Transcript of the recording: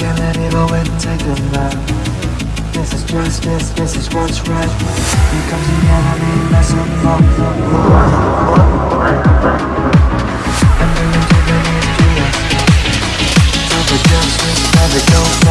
can let it all and take them love This is justice, this is what's right. Here comes the enemy, mess up. The the And bring them to the history of Time for justice, never go. back